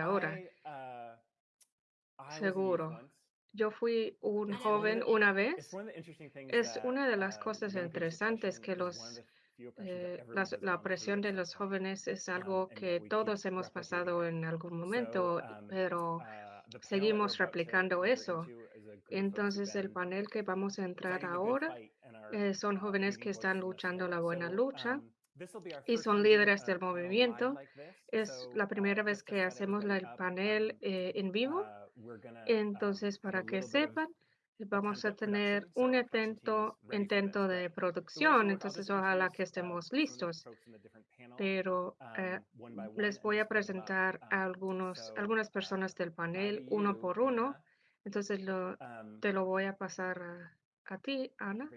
ahora. uh, Seguro. Yo fui un joven una vez. Es una de las cosas interesantes que los eh, la opresión de los jóvenes es algo que todos hemos pasado en algún momento, pero seguimos replicando eso. Entonces, el panel que vamos a entrar ahora eh, son jóvenes que están luchando la buena lucha y son líderes del movimiento. Es la primera vez que hacemos el panel eh, en vivo. Entonces, para que sepan, vamos a tener un intento, intento de producción, entonces ojalá que estemos listos. Pero eh, les voy a presentar a algunos, algunas personas del panel uno por uno. Entonces lo, te lo voy a pasar a, a ti, Ana.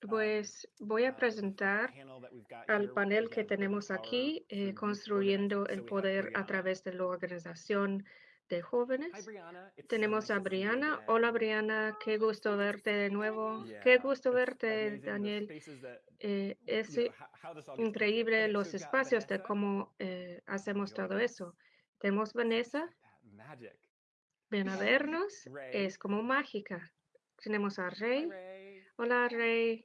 Pues voy a presentar al panel que tenemos aquí, eh, construyendo el poder a través de la organización de jóvenes. Tenemos a Brianna. Hola Brianna, qué gusto verte de nuevo. Qué gusto verte, Daniel. Eh, es increíble los espacios de cómo eh, hacemos todo eso. Tenemos Vanessa. Ven a vernos. Es como mágica. Tenemos a Rey. Hola Rey.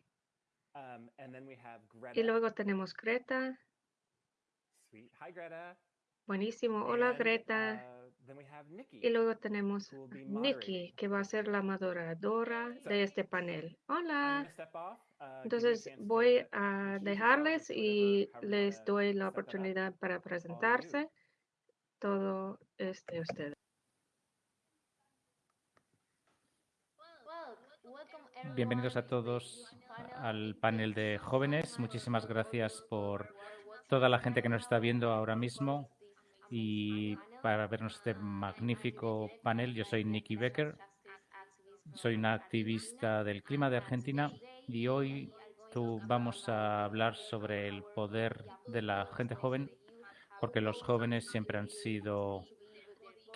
Y luego tenemos Greta. Buenísimo. Hola Greta. Y luego tenemos Nikki, que va a ser la moderadora de este panel. Hola. Entonces voy a dejarles y les doy la oportunidad para presentarse. Todo es de ustedes. Bienvenidos a todos al panel de jóvenes. Muchísimas gracias por toda la gente que nos está viendo ahora mismo y para vernos este magnífico panel. Yo soy Nikki Becker, soy una activista del clima de Argentina y hoy tú vamos a hablar sobre el poder de la gente joven, porque los jóvenes siempre han sido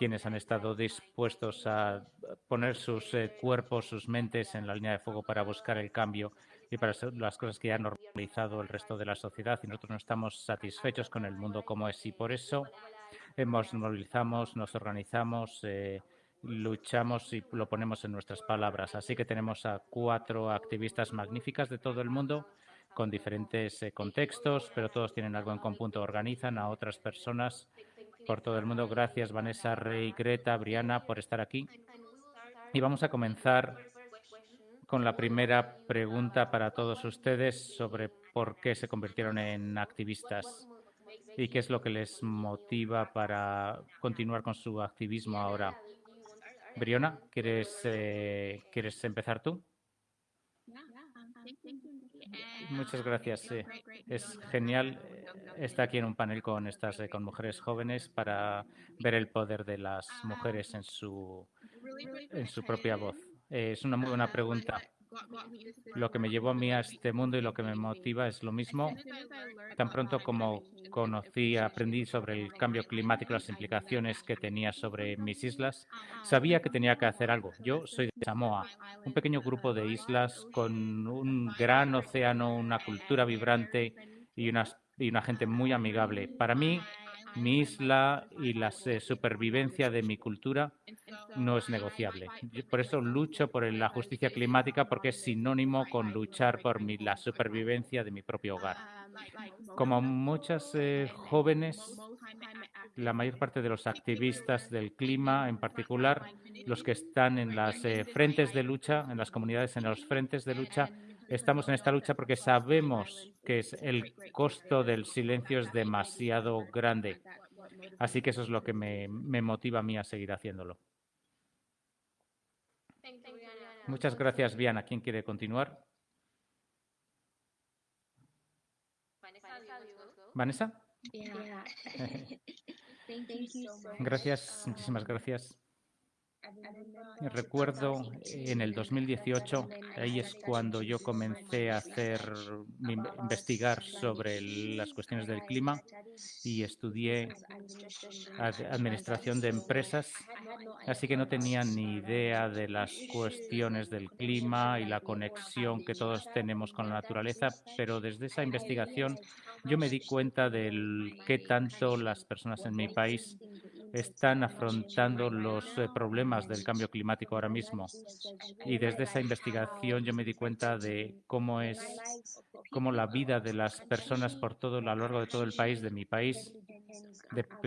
quienes han estado dispuestos a poner sus eh, cuerpos, sus mentes en la línea de fuego para buscar el cambio y para las cosas que ya ha normalizado el resto de la sociedad. Y nosotros no estamos satisfechos con el mundo como es. Y por eso nos movilizamos, nos organizamos, eh, luchamos y lo ponemos en nuestras palabras. Así que tenemos a cuatro activistas magníficas de todo el mundo con diferentes eh, contextos, pero todos tienen algo en común, organizan a otras personas por todo el mundo. Gracias, Vanessa, Rey, Greta, Briana, por estar aquí. Y vamos a comenzar con la primera pregunta para todos ustedes sobre por qué se convirtieron en activistas y qué es lo que les motiva para continuar con su activismo ahora. Briona, ¿quieres, eh, ¿quieres empezar tú? Muchas gracias. Sí. Es genial estar aquí en un panel con estas eh, con mujeres jóvenes para ver el poder de las mujeres en su en su propia voz. Eh, es una muy buena pregunta. Lo que me llevó a mí a este mundo y lo que me motiva es lo mismo. Tan pronto como conocí, aprendí sobre el cambio climático, las implicaciones que tenía sobre mis islas, sabía que tenía que hacer algo. Yo soy de Samoa, un pequeño grupo de islas con un gran océano, una cultura vibrante y una, y una gente muy amigable. Para mí, mi isla y la supervivencia de mi cultura no es negociable. Por eso lucho por la justicia climática porque es sinónimo con luchar por mi, la supervivencia de mi propio hogar. Como muchas eh, jóvenes, la mayor parte de los activistas del clima, en particular los que están en las eh, frentes de lucha, en las comunidades, en los frentes de lucha, estamos en esta lucha porque sabemos que es el costo del silencio es demasiado grande. Así que eso es lo que me, me motiva a mí a seguir haciéndolo. Muchas gracias, Viana. ¿Quién quiere continuar? Vanessa. Gracias, muchísimas gracias. Recuerdo en el 2018, ahí es cuando yo comencé a hacer, investigar sobre las cuestiones del clima y estudié administración de empresas, así que no tenía ni idea de las cuestiones del clima y la conexión que todos tenemos con la naturaleza, pero desde esa investigación yo me di cuenta de qué tanto las personas en mi país están afrontando los eh, problemas del cambio climático ahora mismo. Y desde esa investigación yo me di cuenta de cómo es cómo la vida de las personas por todo a lo largo de todo el país, de mi país,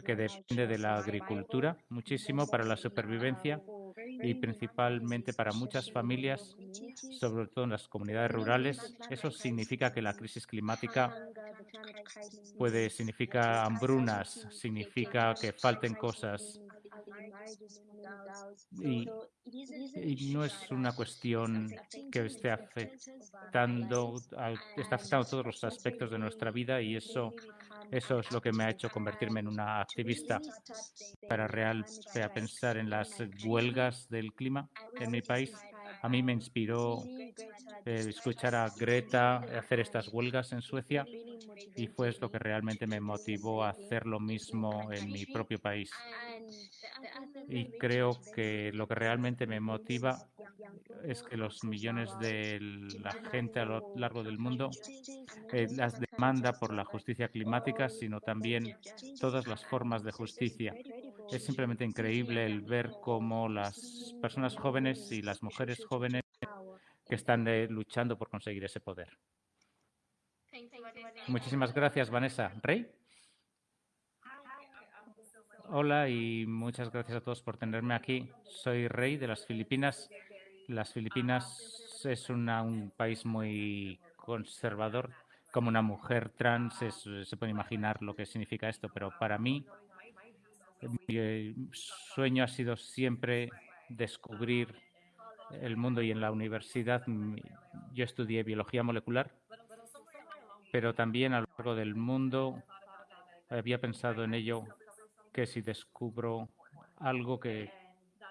que depende de la agricultura muchísimo para la supervivencia y principalmente para muchas familias, sobre todo en las comunidades rurales. Eso significa que la crisis climática puede significar hambrunas, significa que falten cosas. Y, no es una cuestión que esté afectando, está afectando todos los aspectos de nuestra vida y eso eso es lo que me ha hecho convertirme en una activista para real para pensar en las huelgas del clima en mi país. A mí me inspiró eh, escuchar a Greta hacer estas huelgas en Suecia y fue lo que realmente me motivó a hacer lo mismo en mi propio país. Y creo que lo que realmente me motiva es que los millones de la gente a lo largo del mundo eh, las demanda por la justicia climática, sino también todas las formas de justicia. Es simplemente increíble el ver cómo las personas jóvenes y las mujeres jóvenes que están luchando por conseguir ese poder. Muchísimas gracias, Vanessa. Rey. Hola y muchas gracias a todos por tenerme aquí. Soy Rey de las Filipinas. Las Filipinas es un país muy conservador. Como una mujer trans se puede imaginar lo que significa esto, pero para mí mi sueño ha sido siempre descubrir el mundo y en la universidad yo estudié biología molecular, pero también a lo largo del mundo había pensado en ello que si descubro algo que,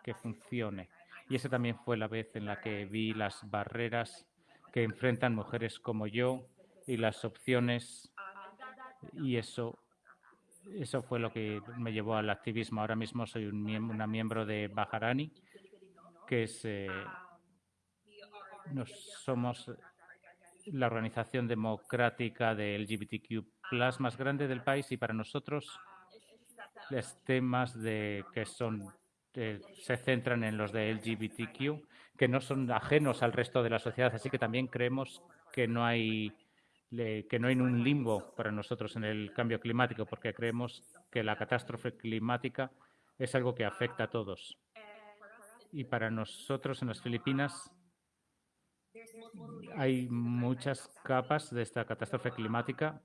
que funcione. Y esa también fue la vez en la que vi las barreras que enfrentan mujeres como yo y las opciones. Y eso, eso fue lo que me llevó al activismo. Ahora mismo soy un una miembro de Bajarani, que es, eh, somos la organización democrática de LGBTQ más grande del país y para nosotros los temas de que son eh, se centran en los de LGBTQ, que no son ajenos al resto de la sociedad. Así que también creemos que no hay que no hay un limbo para nosotros en el cambio climático, porque creemos que la catástrofe climática es algo que afecta a todos. Y para nosotros en las Filipinas hay muchas capas de esta catástrofe climática,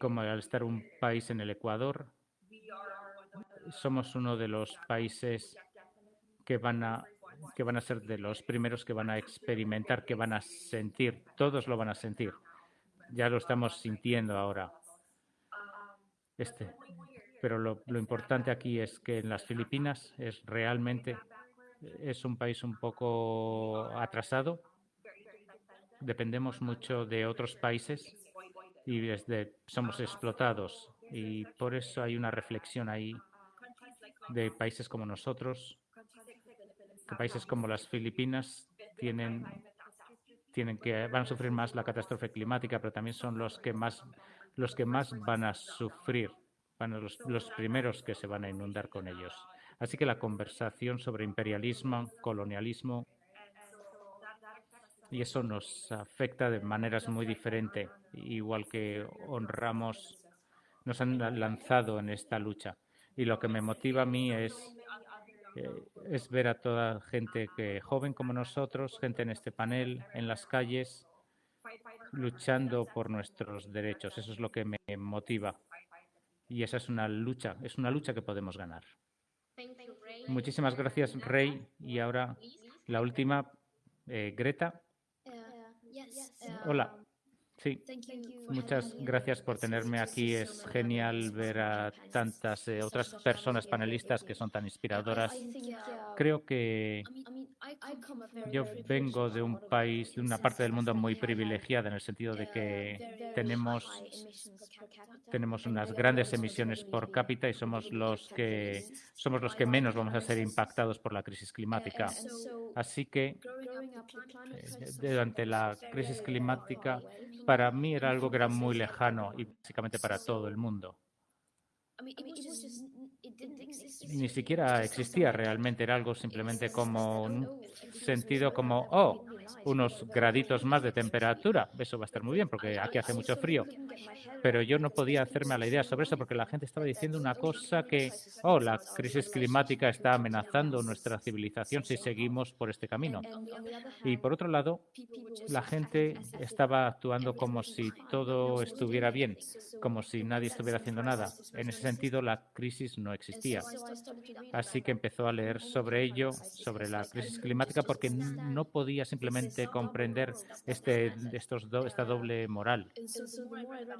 como al estar un país en el Ecuador, somos uno de los países que van a que van a ser de los primeros que van a experimentar, que van a sentir, todos lo van a sentir. Ya lo estamos sintiendo ahora. Este. Pero lo, importante aquí es que en las Filipinas es realmente es un país un poco atrasado. Dependemos mucho de otros países y desde, somos explotados. Y por eso hay una reflexión ahí de países como nosotros, países como las Filipinas tienen, tienen que van a sufrir más la catástrofe climática, pero también son los que más los que más van a sufrir, van a los, los primeros que se van a inundar con ellos. Así que la conversación sobre imperialismo, colonialismo, y eso nos afecta de maneras muy diferentes, igual que honramos, nos han lanzado en esta lucha y lo que me motiva a mí es, es ver a toda gente que joven como nosotros, gente en este panel, en las calles, luchando por nuestros derechos. Eso es lo que me motiva. Y esa es una lucha, es una lucha que podemos ganar. Muchísimas gracias, Rey. Y ahora la última, eh, Greta. Hola. Sí, muchas gracias por tenerme aquí. Es genial ver a tantas eh, otras personas panelistas que son tan inspiradoras. Creo que yo vengo de un país, de una parte del mundo muy privilegiada en el sentido de que tenemos, tenemos unas grandes emisiones por cápita y somos los que somos los que menos vamos a ser impactados por la crisis climática. Así que eh, durante la crisis climática para mí era algo que era muy lejano y básicamente para todo el mundo. Ni siquiera existía realmente, era algo simplemente como un sentido como, oh, unos graditos más de temperatura. Eso va a estar muy bien porque aquí hace mucho frío. Pero yo no podía hacerme a la idea sobre eso porque la gente estaba diciendo una cosa que, oh, la crisis climática está amenazando nuestra civilización si seguimos por este camino. Y por otro lado, la gente estaba actuando como si todo estuviera bien, como si nadie estuviera haciendo nada. En ese sentido, la crisis no existía. Así que empezó a leer sobre ello, sobre la crisis climática, porque no podía simplemente comprender este, estos esta doble moral.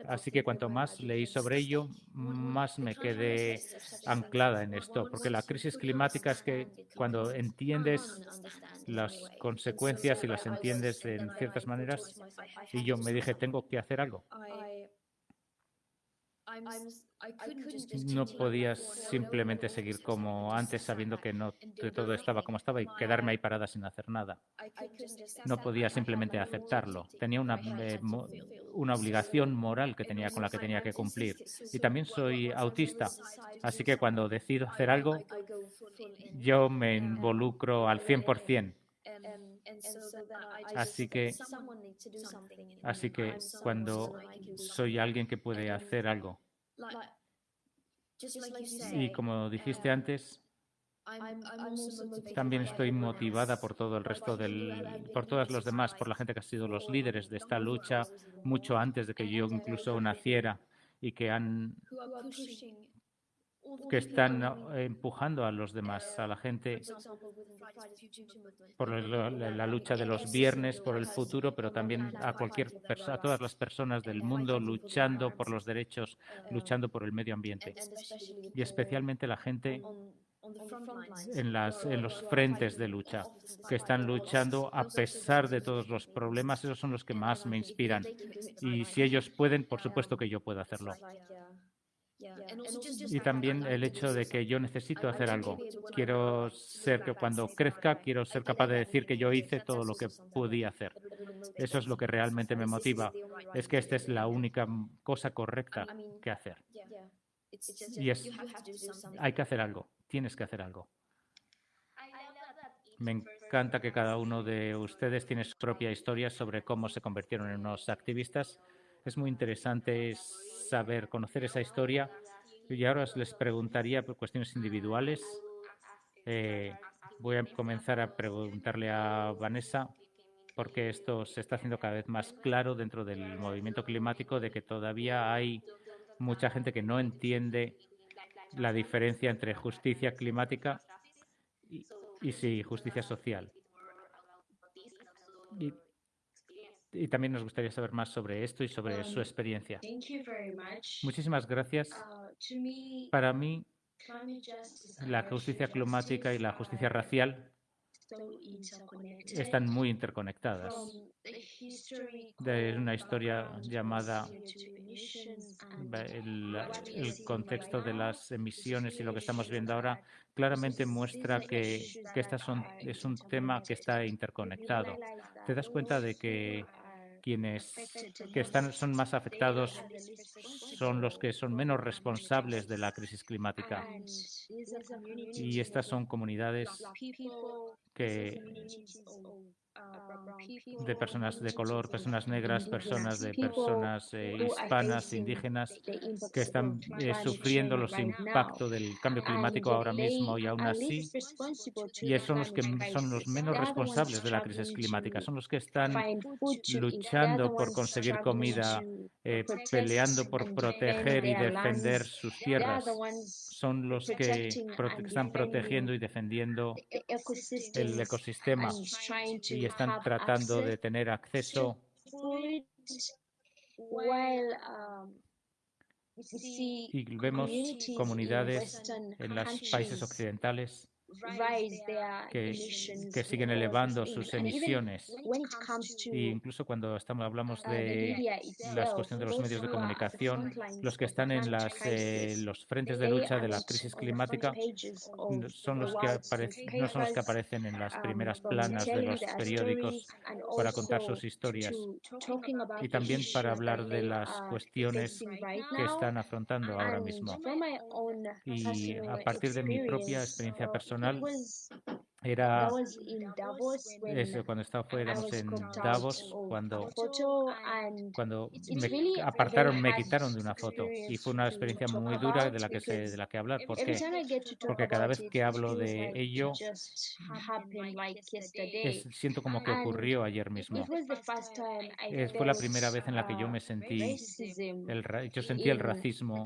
Así que cuanto más leí sobre ello, más me quedé anclada en esto, porque la crisis climática es que cuando entiendes las consecuencias y las entiendes en ciertas maneras, y yo me dije, tengo que hacer algo. No podías simplemente seguir como antes sabiendo que no todo estaba como estaba y quedarme ahí parada sin hacer nada. No podía simplemente aceptarlo. Tenía una, eh, una obligación moral que tenía con la que tenía que cumplir. Y también soy autista, así que cuando decido hacer algo, yo me involucro al 100%. Así que, así que cuando soy alguien que puede hacer algo, y como dijiste antes, también estoy motivada por todo el resto del, por todos los demás, por la gente que ha sido los líderes de esta lucha mucho antes de que yo incluso naciera y que han que están empujando a los demás, a la gente por la lucha de los viernes, por el futuro, pero también a cualquier a todas las personas del mundo luchando por los derechos, luchando por el medio ambiente y especialmente la gente en, las, en los frentes de lucha, que están luchando a pesar de todos los problemas. Esos son los que más me inspiran. Y si ellos pueden, por supuesto que yo puedo hacerlo. Y también el hecho de que yo necesito hacer algo. Quiero ser que cuando crezca, quiero ser capaz de decir que yo hice todo lo que podía hacer. Eso es lo que realmente me motiva. Es que esta es la única cosa correcta que hacer. Y es, hay que hacer algo. Tienes que hacer algo. Me encanta que cada uno de ustedes tiene su propia historia sobre cómo se convirtieron en unos activistas. Es muy interesante saber, conocer esa historia. Y ahora les preguntaría por cuestiones individuales. Eh, voy a comenzar a preguntarle a Vanessa, porque esto se está haciendo cada vez más claro dentro del movimiento climático, de que todavía hay mucha gente que no entiende la diferencia entre justicia climática y, sí, justicia social. Y también nos gustaría saber más sobre esto y sobre su um, experiencia. Muchísimas gracias. Uh, Para mí, la justicia climática y la justicia racial están muy interconectadas. De una historia llamada el, el, contexto de las emisiones y lo que estamos viendo ahora claramente muestra que, que estas son, es un tema que está interconectado. Te das cuenta de que quienes que están, son más afectados son los que son menos responsables de la crisis climática. Y estas son comunidades que de personas de color, personas negras, personas de personas eh, hispanas, indígenas, que están eh, sufriendo los impactos del cambio climático ahora mismo y aún así, y son los que son los menos responsables de la crisis climática, son los que están luchando por conseguir comida, eh, peleando por proteger y defender sus tierras, son los que están protegiendo y defendiendo el ecosistema y están tratando de tener acceso Um, y vemos comunidades en los países occidentales que, que, siguen elevando sus emisiones. E incluso cuando estamos, hablamos uh, de las cuestiones de los medios de comunicación, los que están en las, eh, los frentes de lucha de la crisis climática son los que no son los que aparecen en las um, primeras planas de los periódicos para contar sus historias y también para hablar de las cuestiones que están afrontando ahora mismo. Y a partir de mi propia experiencia personal, era eso, cuando estaba fuera en Davos, cuando, cuando me apartaron, me quitaron de una foto y fue una experiencia muy dura de la que se, de la que hablar porque porque cada vez que hablo de ello siento como que ocurrió ayer mismo. fue la primera vez en la que yo me sentí el, yo sentí el racismo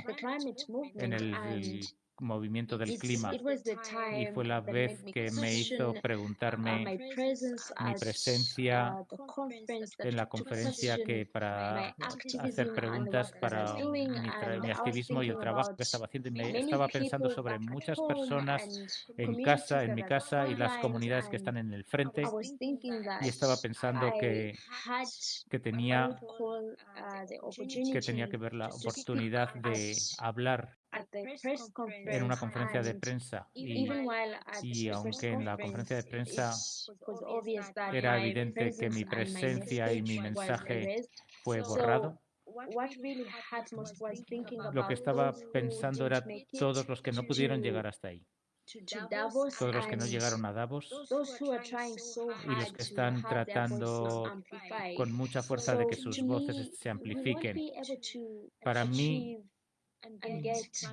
en el movimiento del clima. y fue la vez que me hizo preguntarme mi presencia uh, en la conferencia que para hacer preguntas para mi, activismo y el trabajo que estaba haciendo. Y me estaba pensando sobre muchas personas en casa, en mi casa y las comunidades que están en el frente. y estaba pensando que, que tenía uh, que tenía que ver la oportunidad de hablar en una conferencia de prensa. y, y, aunque en la conferencia de prensa era evidente que mi presencia y mi mensaje fue borrado, lo que estaba pensando era todos los que no pudieron llegar hasta ahí. Todos los que no llegaron a Davos y los que están tratando con mucha fuerza de que sus voces se amplifiquen. Para mí,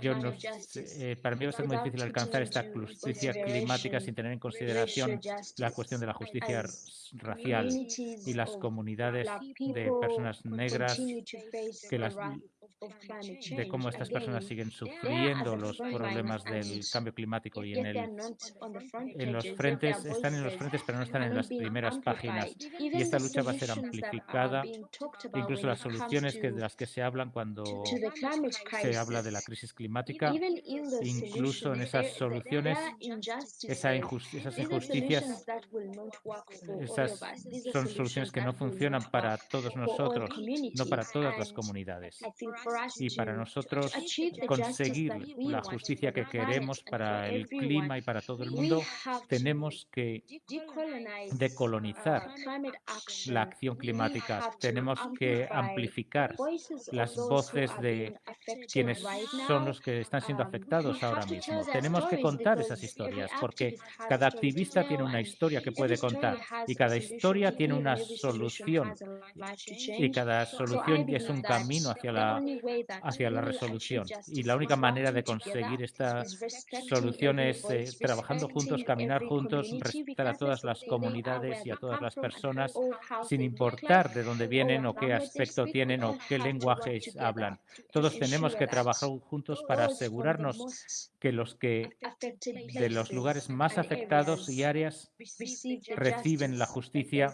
yo no, eh, para mí va a ser muy difícil alcanzar esta justicia climática sin tener en consideración la cuestión de la justicia racial y las comunidades de personas negras que las de cómo estas personas siguen sufriendo los problemas del cambio climático y en, el, en los frentes, están en los frentes pero no están en las primeras páginas. Y esta lucha va a ser amplificada, incluso las soluciones que, de las que se hablan cuando se habla de la crisis. climática, incluso en esas soluciones, esa esas injusticias, esas son soluciones que no funcionan para todos nosotros, no para todas las comunidades y para nosotros conseguir la justicia que queremos para el clima y para todo el mundo, tenemos que decolonizar la acción climática. Tenemos que amplificar las voces de quienes son los que están siendo afectados ahora mismo. Tenemos que contar esas historias porque cada activista tiene una historia que puede contar y cada historia tiene una solución y cada solución es un camino hacia la hacia la resolución. Y la única manera de conseguir esta solución es eh, trabajando juntos, caminar juntos, respetar a todas las comunidades y a todas las personas, sin importar de dónde vienen o qué aspecto tienen o qué lenguaje hablan. Todos tenemos que trabajar juntos para asegurarnos que los que de los lugares más afectados y áreas reciben la justicia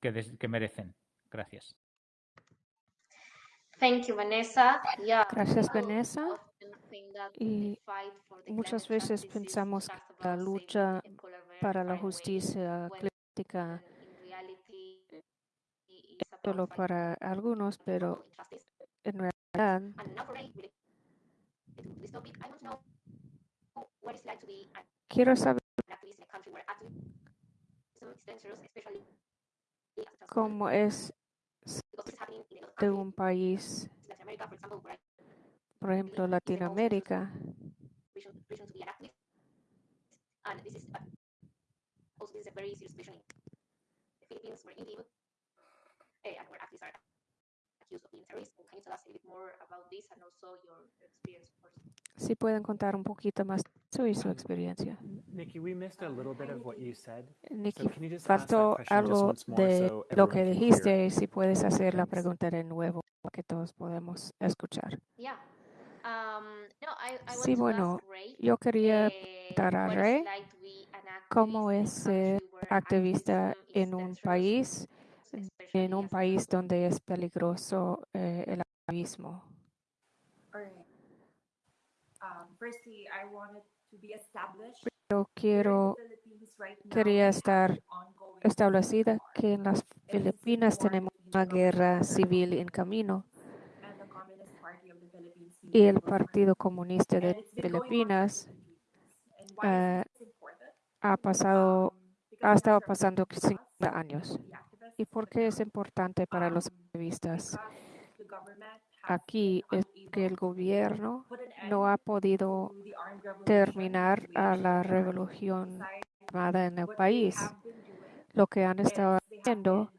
que, que merecen. Gracias. Gracias, Vanessa. Y muchas veces pensamos que la lucha para la justicia climática es solo para algunos, pero en realidad quiero saber cómo es de un país, por ejemplo, Latinoamérica, si pueden contar un poquito más sobre su experiencia. Nikki, faltó algo de lo que dijiste. Si puedes hacer la pregunta de nuevo, para que todos podamos escuchar. Um, sí, bueno, yo quería preguntar a Ray cómo es ser activista en un país en un país donde es peligroso eh, el activismo. Yo quiero, quería estar establecida que en las Filipinas tenemos una guerra civil en camino y el Partido Comunista de Filipinas uh, ha pasado, ha estado pasando 50 años. ¿Y por qué es importante para los activistas? Aquí es que el gobierno no ha podido terminar a la revolución armada en el país. Lo que han estado haciendo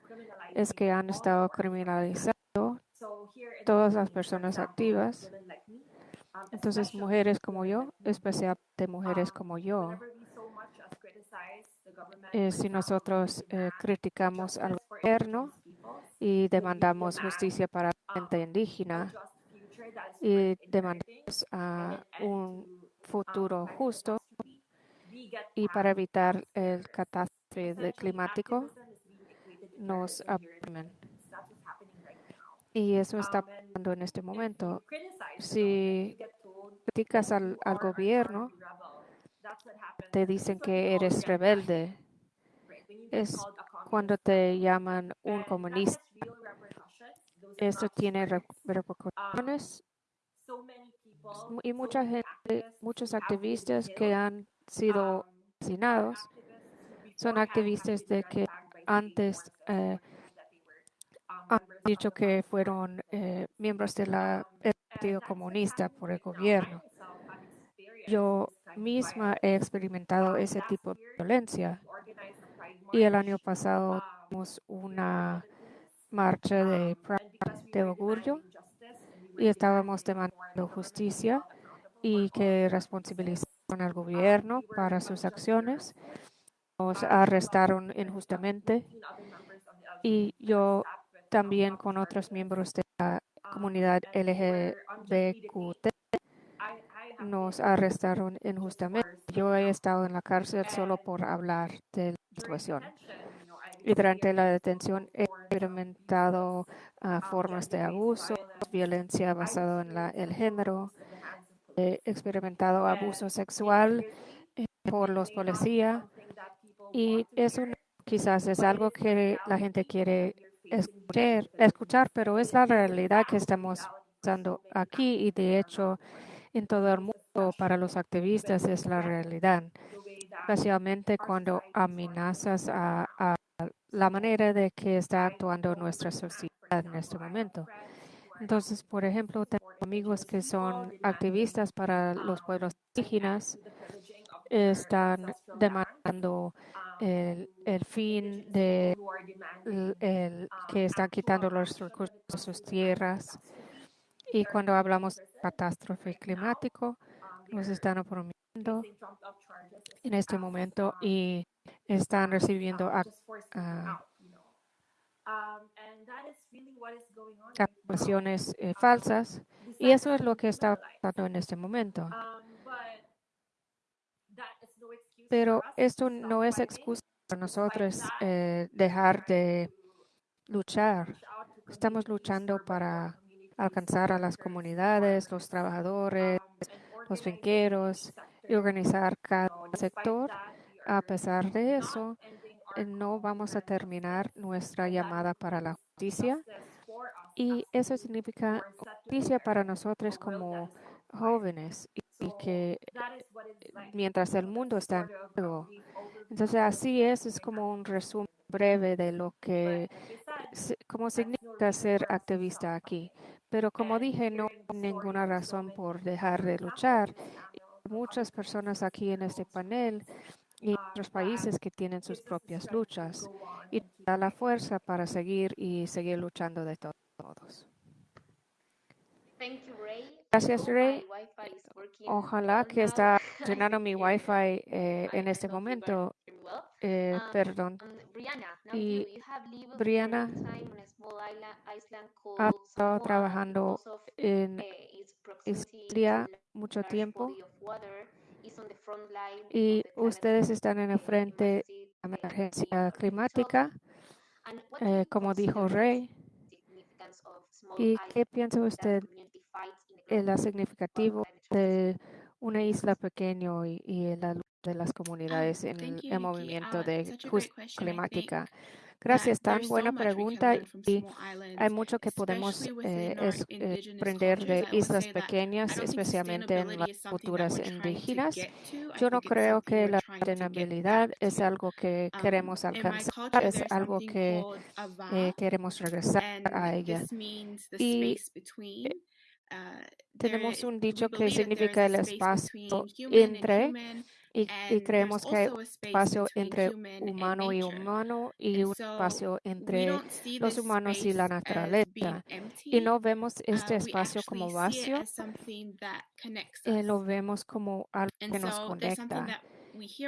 es que han estado criminalizando todas las personas activas. Entonces, mujeres como yo, especialmente mujeres como yo, eh, si nosotros eh, criticamos al gobierno y demandamos justicia para la gente indígena y demandamos un futuro justo y para evitar el catástrofe climático, nos aprimen. Y eso está pasando en este momento. Si criticas al, al gobierno, te dicen que eres rebelde. Es cuando te llaman un comunista. Esto tiene repercusiones y mucha gente, muchos activistas que han sido asesinados son activistas de que antes eh, han dicho que fueron eh, miembros del Partido Comunista por el gobierno. Yo misma he experimentado ese tipo de violencia y el año pasado tuvimos una marcha de, de orgullo y estábamos demandando justicia y que responsabilizaron al gobierno para sus acciones. Nos arrestaron injustamente y yo también con otros miembros de la comunidad LGBTQ nos arrestaron injustamente. Yo he estado en la cárcel solo por hablar de la Y durante la detención he experimentado ah, formas de abuso, violencia basada en la, el género, he experimentado abuso sexual eh, por los policías y eso quizás es algo que la gente quiere escuchar, escuchar, pero es la realidad que estamos pasando aquí y de hecho en todo el mundo para los activistas es la realidad, especialmente cuando amenazas a, la manera de que está actuando nuestra sociedad en este momento. Entonces, por ejemplo, tengo amigos que son activistas para los pueblos indígenas, están demandando el, fin de el, que están quitando los recursos de sus tierras y cuando hablamos de catástrofe climático, nos están oprimiendo en este momento y están recibiendo acusaciones eh, falsas y eso es lo que está pasando en este momento. Pero esto no es excusa para nosotros eh, dejar de luchar. Estamos luchando para alcanzar a las comunidades, los trabajadores, los finqueros y organizar cada sector. A pesar de eso, eh, no vamos a terminar nuestra llamada para la justicia y eso significa justicia para nosotros como jóvenes y, que mientras el mundo está en juego. Entonces así es, es como un resumen breve de lo que, como significa ser activista aquí. Pero como dije, no hay ninguna razón por dejar de luchar. Muchas personas aquí en este panel y otros países que tienen sus propias luchas y da la fuerza para seguir y seguir luchando de todos. Gracias, Ray. Ojalá que está llenando mi Wi-Fi eh, en este momento. Eh, um, perdón. Y Brianna ha estado trabajando en eh, Islandia mucho tiempo y ustedes están en el frente de la emergencia climática eh, como dijo Rey. ¿Y qué piensa usted en la significativo de una isla pequeña y, y la lucha de las comunidades en el, movimiento Uh, de justicia climática? Gracias, tan buena pregunta y hay mucho que podemos eh, es- eh, aprender de islas pequeñas, especialmente en las culturas indígenas. Yo no creo que la sostenibilidad es algo que Um, queremos alcanzar, es algo que eh, queremos regresar a ella. Y. Uh, tenemos un dicho que significa el espacio entre y, creemos que hay un espacio entre humano y humano y un espacio entre los humanos y la naturaleza. Y no vemos este Uh, we espacio como vacío, eh, lo vemos como algo que nos conecta.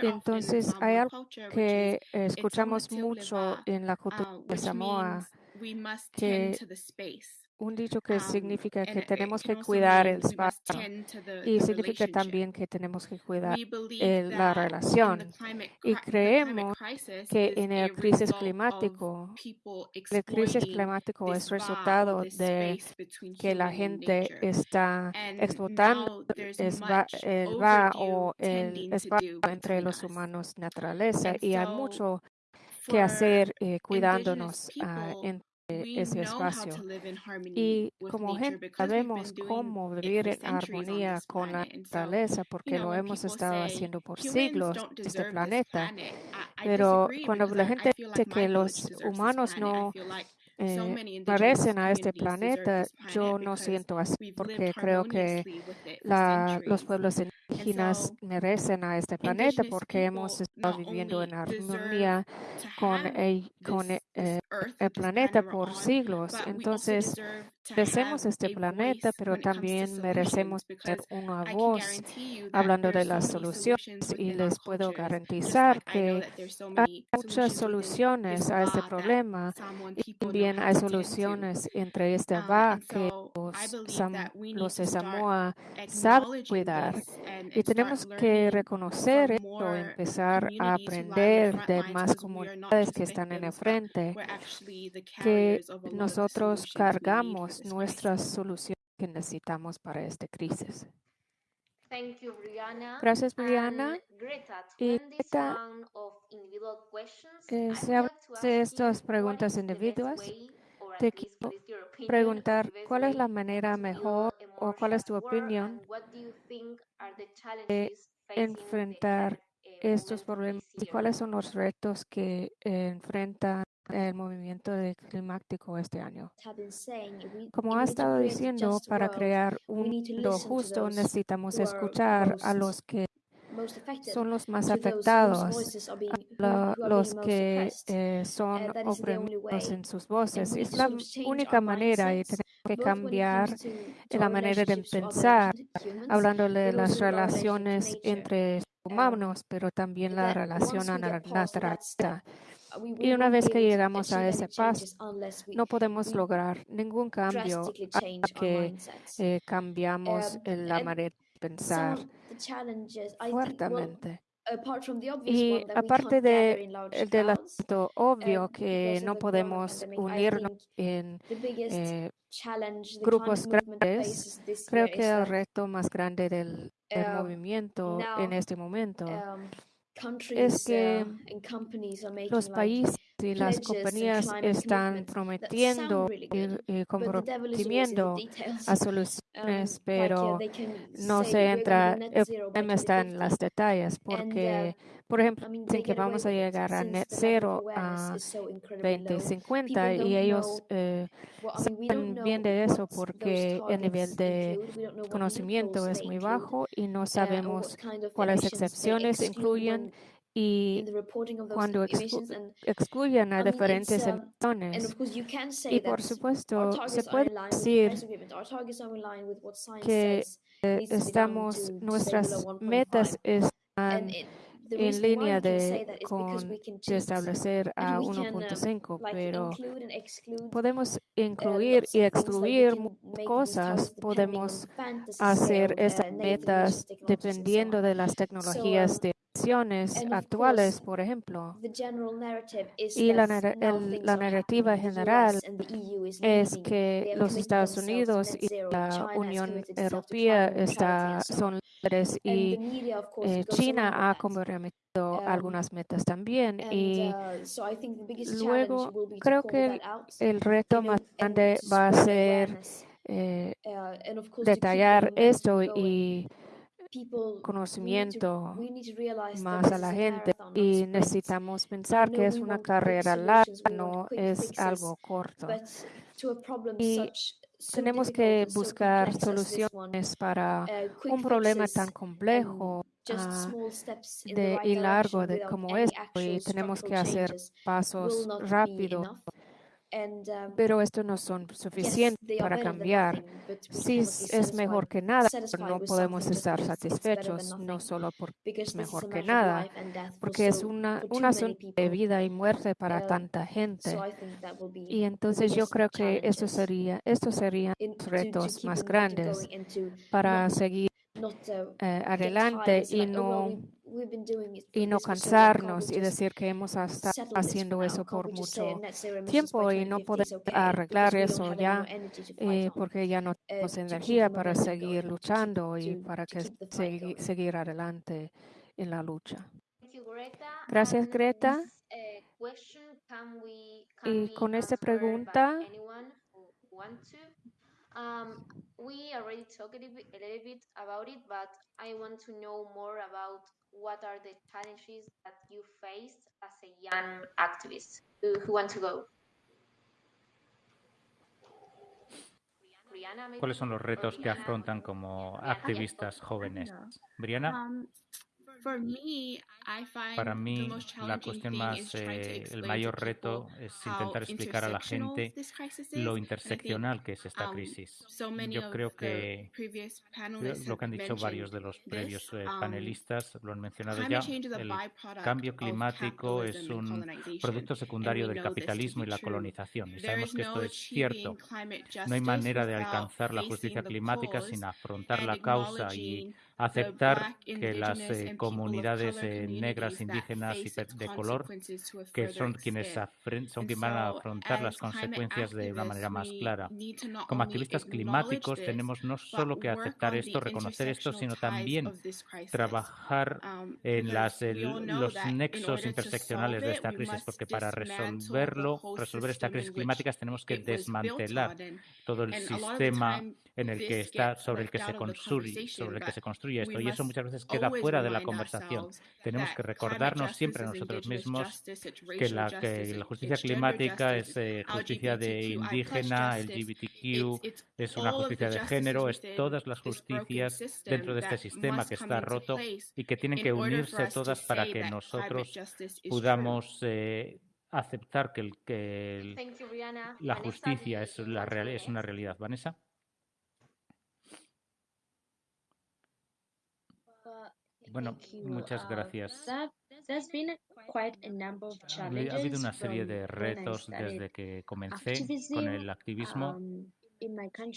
Entonces, hay algo que escuchamos mucho en la cultura uh, de Samoa, que un dicho que Um, significa que tenemos que cuidar el espacio y significa también que tenemos que cuidar eh, la relación. Y creemos que en el crisis climático, el crisis climático es resultado de que la gente está And explotando va- el va overdue o el espacio entre los humanos y naturaleza y hay mucho que hacer eh, cuidándonos we ese know how espacio. Y como gente sabemos cómo vivir en armonía con la naturaleza porque lo hemos estado haciendo por siglos este planeta. Pero cuando la gente dice que los humanos no eh, merecen a este planeta, yo no siento así porque creo que la, los pueblos indígenas merecen a este planeta porque hemos estado viviendo en armonía con con eh, earth, el planeta por siglos. Entonces, merecemos este planeta, pero también merecemos tener una voz hablando de las soluciones y les puedo garantizar que hay muchas soluciones a este problema y también hay soluciones entre este Um, va que los, de Samoa saben cuidar y tenemos que reconocer esto, empezar a aprender de más comunidades que están en el frente, que nosotros cargamos nuestras soluciones que necesitamos para esta crisis. Thank you, Brianna. Gracias, Brianna. And Greta, to Y Greta, eh, se habla de estas preguntas individuas. Te quiero preguntar cuál es la manera mejor o cuál es tu opinión de enfrentar eh, estos problemas y cuáles son los retos que eh, enfrenta el movimiento climático este año. Como ha estado diciendo, para crear un mundo justo necesitamos escuchar a los que son los más afectados, la- los que eh, son Uh, oprimidos en sus voces. Es la única manera y tenemos que cambiar la manera de pensar, hablando de las relaciones entre humanos, pero también la relación a la naturaleza. Uh, Y una vez que llegamos a ese paso, no podemos lograr ningún cambio hasta que eh, cambiamos Um, la manera de pensar fuertemente. Y aparte de del asunto obvio um, que no podemos unirnos en eh, grupos grandes, creo que el reto más grande del, del um, movimiento en este momento es que uh, los países y las compañías están prometiendo y, comprometiendo a Um, soluciones, uh, pero no se entra, el problema está en 2050, los detalles, and porque, uh, por ejemplo, dicen que vamos a llegar a net cero a is so incredibly low. 2050 People y ellos eh, saben bien de eso porque el nivel de conocimiento es muy bajo y no uh, sabemos cuáles excepciones incluyen y cuando exclu- excluyen a diferentes um, emisiones. Y por supuesto, se puede decir que estamos, nuestras 1.5. metas están en línea de con de establecer a we can um, 1.5, like pero podemos uh, incluir y excluir cosas, podemos hacer estas uh, emissions metas dependiendo de las So tecnologías um, de Actuales, por ejemplo. Y la, el- la narrativa general is es que los Estados Unidos y la Unión Europea está, son líderes y eh, China ha comprometido Um, algunas metas también. Y uh, luego creo que el, reto más and grande va a ser eh, Uh, detallar esto y conocimiento más a la gente y necesitamos pensar que es una carrera larga, no es algo corto. Y tenemos que buscar soluciones para un problema tan complejo de, y largo de como esto y tenemos que hacer pasos rápidos, pero estos no son suficientes para cambiar. Sí es- mejor que nada, pero no podemos estar satisfechos, no solo porque es mejor que nada, porque es una, un asunto de vida y muerte para Um, tanta gente. Y entonces yo creo que challenges sería, estos serían retos más grandes para seguir eh, adelante y no y no cansarnos y decir que hemos estado haciendo eso por mucho tiempo y no 2050 poder arreglar eso ya eh, porque ya no uh, tenemos energía para seguir luchando y para que going. seguir adelante en la lucha. Gracias, And Greta. uh, Y con esta pregunta Um, we already talked a little bit, a little bit about it, but I want to know more about what are the challenges that you faced as a young activist. Who, who want to go? Brianna, maybe? ¿Cuáles son los Or retos que Brianna? afrontan como Brianna, activistas jóvenes? No. Briana, Para the mí la cuestión más, is trying to eh, el mayor reto es intentar explicar a la gente this crisis is. lo interseccional que es esta um, crisis. Yo creo the que previous lo que han have dicho varios mentioned de los previos eh, Um, panelistas lo han mencionado ya. El cambio of climático es un producto secundario del capitalismo y la colonización. Y There sabemos is que esto no es cierto. No hay justice manera de without alcanzar la justicia climática sin afrontar la causa y aceptar que las eh, comunidades eh, negras, indígenas y de color que son quienes son quienes van a afrontar las consecuencias de una manera más clara. Como activistas climáticos tenemos no solo que aceptar esto, reconocer esto, sino también trabajar Um, en las, el- los nexos interseccionales de esta crisis, porque para resolverlo, resolver esta crisis climática tenemos que desmantelar todo el sistema en el que está sobre el que se construye sobre el que se construye esto y eso muchas veces queda fuera de la conversación. Tenemos que recordarnos siempre a nosotros mismos que la, que la justicia climática es eh, justicia de indígena, LGBTQ, es una justicia de género, es todas las justicias dentro de este sistema que está roto y que tienen que unirse todas para que nosotros podamos eh, aceptar que, el, que el- la justicia es, la real, es una realidad. Vanessa. Bueno, muchas Uh, gracias. Ha habido una serie de retos desde que comencé con el activismo. Um,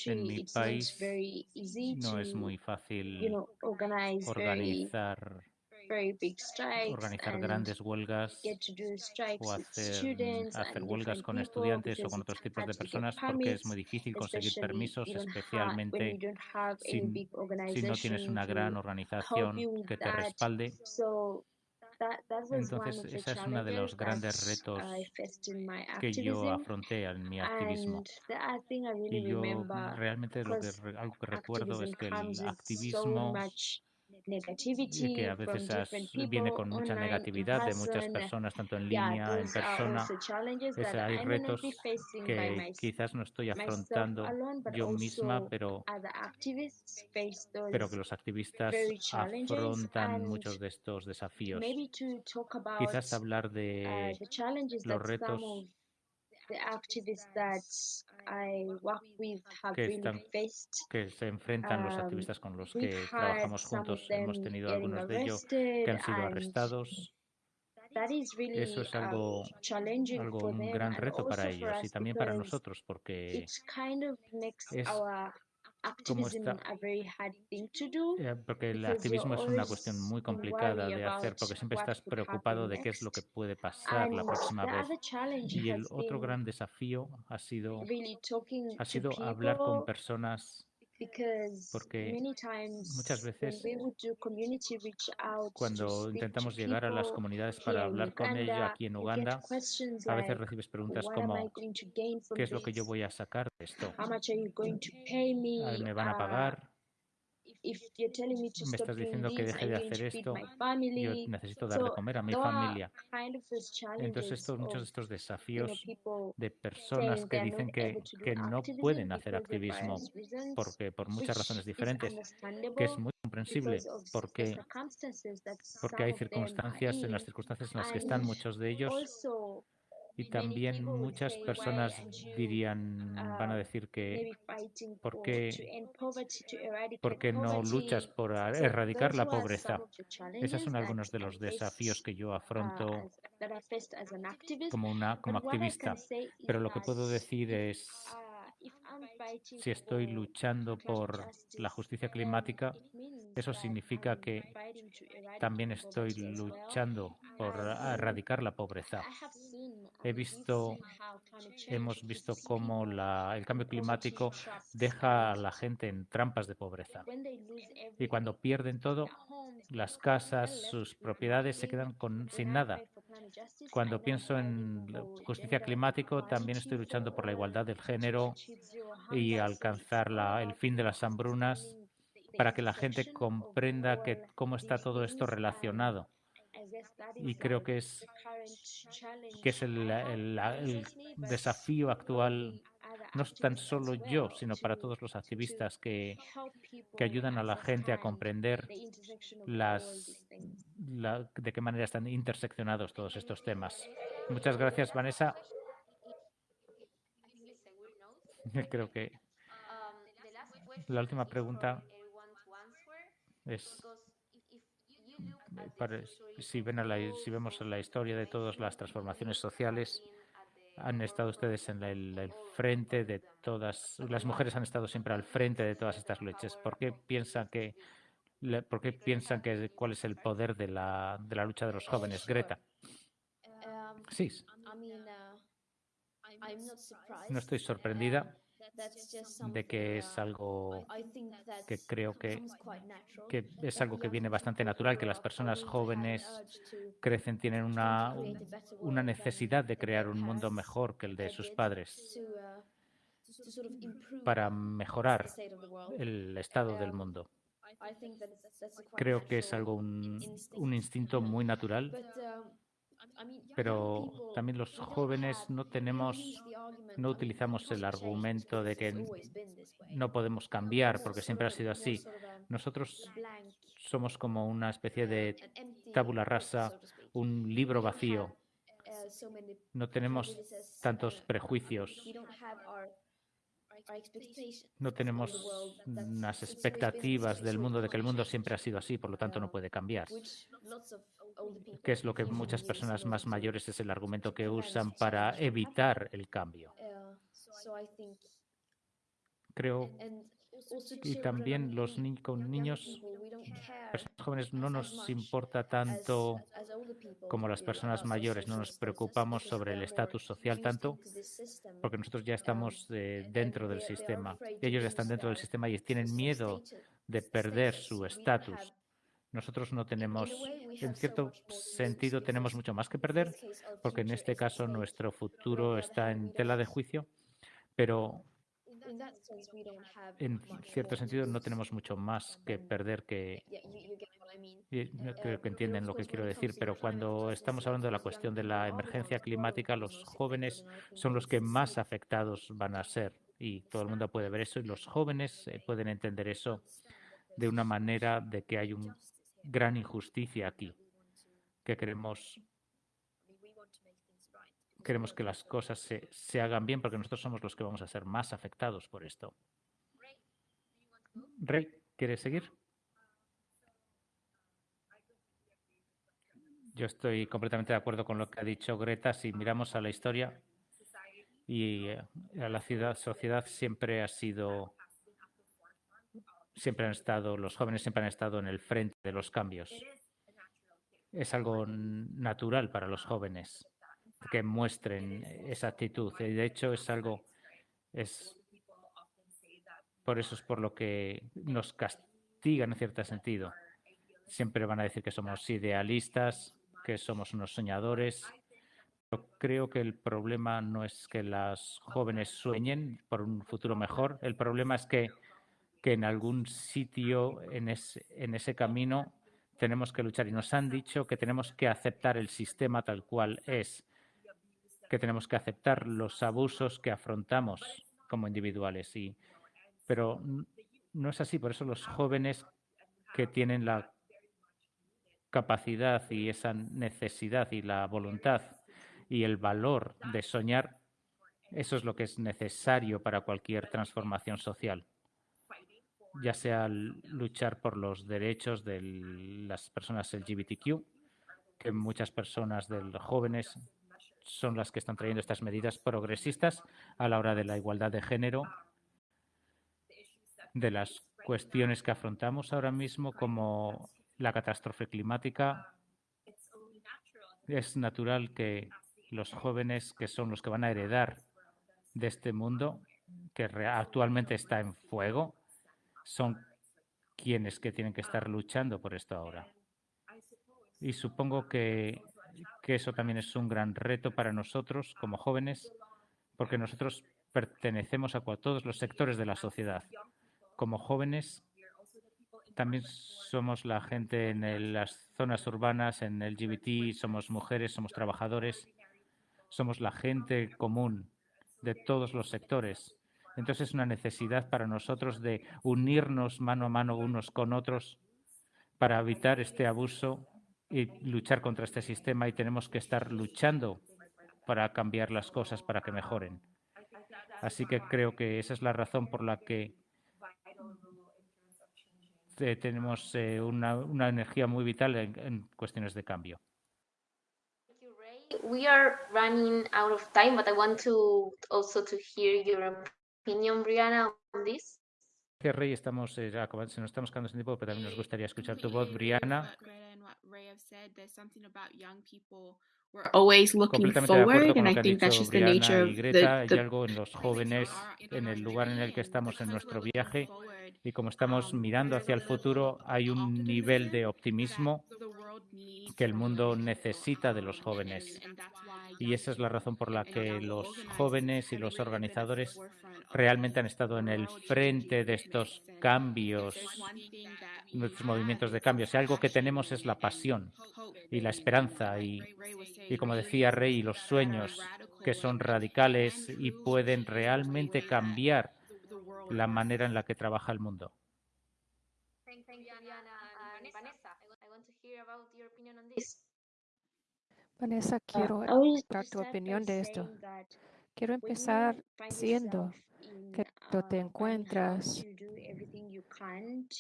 En mi país no es muy fácil organizar, organizar and grandes huelgas o hacer, hacer huelgas con estudiantes o con otros tipos de personas porque es muy difícil conseguir permisos, especialmente si, si no tienes una gran organización que te respalde. Entonces, esa es una de los grandes retos que yo afronté en mi activismo. Y yo realmente lo que, algo que recuerdo es que el activismo y que a veces as- different viene con mucha negatividad de muchas person. personas, tanto en línea, en persona. that hay retos que quizás no estoy afrontando yo misma, pero, pero que los activistas afrontan muchos de estos desafíos. Quizás hablar uh, de challenges los retos que really están que se enfrentan los Um, activistas con los que trabajamos juntos. Hemos tenido algunos de ellos que han sido arrestados. Eso es um, algo, algo un gran reto para ellos y también para nosotros porque es- cómo está, eh, porque el activismo es una cuestión muy complicada de hacer, porque siempre estás preocupado de qué es lo que puede pasar la próxima vez. Y el otro gran desafío ha sido, ha sido hablar con personas porque muchas veces cuando intentamos llegar a las comunidades para hablar con ellos aquí en Uganda, a veces recibes preguntas como ¿qué es lo que yo voy a sacar de esto? ¿Me van a uh, pagar? Me estás diciendo que deje de hacer esto, yo necesito dar de comer a mi familia. Entonces, estos, muchos de estos desafíos de personas que dicen que, que no pueden hacer activismo porque por muchas razones diferentes, que es muy comprensible porque, porque hay circunstancias, en las circunstancias en las que están muchos de ellos y también muchas personas dirían, van a decir que ¿por qué, ¿por qué no luchas por erradicar la pobreza? Esos son algunos de los desafíos que yo afronto como, una, como activista. Pero lo que puedo decir es si estoy luchando por la justicia climática, eso significa que también estoy luchando por erradicar la pobreza. He visto, hemos visto cómo la, el cambio climático deja a la gente en trampas de pobreza. Y cuando pierden todo, las casas, sus propiedades se quedan con, sin nada. Cuando pienso en justicia climática, también estoy luchando por la igualdad del género y alcanzar la, el fin de las hambrunas para que la gente comprenda que, cómo está todo esto relacionado. Y creo que es, que es el, el, desafío actual no tan solo yo, sino para todos los activistas que, que ayudan a la gente a comprender las, de qué manera están interseccionados todos estos temas. Muchas gracias, Vanessa. Creo que la última pregunta es si, ven si vemos la historia de todas las transformaciones sociales, han estado ustedes en el, frente de todas, las mujeres han estado siempre al frente de todas estas luchas. ¿Por qué piensan que, por qué piensan que cuál es el poder de la, de la lucha de los jóvenes, Greta? Sí. No estoy sorprendida de que es algo que creo que, que es algo que viene bastante natural, que las personas jóvenes crecen, tienen una, una necesidad de crear un mundo mejor que el de sus padres para mejorar el estado del mundo. Creo que es algo, un, un instinto muy natural pero también los jóvenes no tenemos, no utilizamos el argumento de que no podemos cambiar porque siempre ha sido así. Nosotros somos como una especie de tabula rasa, un libro vacío. No tenemos tantos prejuicios. No tenemos unas expectativas del mundo de que el mundo siempre ha sido así, por lo tanto no puede cambiar. Que es lo que muchas personas más mayores es el argumento que usan para evitar el cambio. Creo y también los con niños, personas jóvenes, no nos importa tanto como las personas mayores, no nos preocupamos sobre el estatus social tanto, porque nosotros ya estamos eh, dentro del sistema. Ellos ya están dentro del sistema y tienen miedo de perder su estatus. Nosotros no tenemos, en cierto sentido, tenemos mucho más que perder, porque en este caso nuestro futuro está en tela de juicio, pero en cierto sentido no tenemos mucho más que perder que... Creo que entienden lo que quiero decir, pero cuando estamos hablando de la cuestión de la emergencia climática, los jóvenes son los que más afectados van a ser y todo el mundo puede ver eso y los jóvenes eh, pueden entender eso de una manera de que hay un gran injusticia aquí, que queremos, queremos que las cosas se, se hagan bien porque nosotros somos los que vamos a ser más afectados por esto. Rey, ¿quieres seguir? Yo estoy completamente de acuerdo con lo que ha dicho Greta. Si miramos a la historia y eh, a la ciudad, sociedad siempre ha sido siempre han estado, los jóvenes siempre han estado en el frente de los cambios. Es algo natural para los jóvenes que muestren esa actitud. Y de hecho es algo, es por eso es por lo que nos castigan en cierto sentido. Siempre van a decir que somos idealistas, que somos unos soñadores. Pero creo que el problema no es que las jóvenes sueñen por un futuro mejor. El problema es que, que en algún sitio en ese, en ese camino tenemos que luchar. Y nos han dicho que tenemos que aceptar el sistema tal cual es, que tenemos que aceptar los abusos que afrontamos como individuales. Y, pero no es así. Por eso los jóvenes que tienen la capacidad y esa necesidad y la voluntad y el valor de soñar, eso es lo que es necesario para cualquier transformación social, ya sea luchar por los derechos de las personas LGBTQ, que muchas personas de los jóvenes son las que están trayendo estas medidas progresistas a la hora de la igualdad de género, de las cuestiones que afrontamos ahora mismo como la catástrofe climática, es natural que los jóvenes que son los que van a heredar de este mundo que actualmente está en fuego son quienes que tienen que estar luchando por esto ahora. Y supongo que, que eso también es un gran reto para nosotros como jóvenes, porque nosotros pertenecemos a todos los sectores de la sociedad. Como jóvenes también somos la gente en las zonas urbanas, en el LGBT, somos mujeres, somos trabajadores, somos la gente común de todos los sectores. Entonces es una necesidad para nosotros de unirnos mano a mano unos con otros para evitar este abuso y luchar contra este sistema y tenemos que estar luchando para cambiar las cosas, para que mejoren. Así que creo que esa es la razón por la que eh, tenemos eh, una, una, energía muy vital en, cuestiones de cambio. We are running out of time, but I want to also to Brianna, on this. Que Rey, estamos eh, se nos estamos quedando sin tiempo, pero también nos gustaría escuchar tu voz, Brianna. always looking forward, and I think that's just the nature of the, the, Hay algo en los jóvenes, en el lugar en el que estamos en nuestro viaje, y como estamos mirando hacia el futuro, hay un nivel de optimismo que el mundo necesita de los jóvenes. Y esa es la razón por la que los jóvenes y los organizadores realmente han estado en el frente de estos cambios, nuestros movimientos de cambio. Si algo que tenemos es la pasión y la esperanza y, y como decía Rey, los sueños que son radicales y pueden realmente cambiar la manera en la que trabaja el mundo. Vanessa, Uh, quiero dar tu opinión de esto. Quiero empezar diciendo que cuando te bad encuentras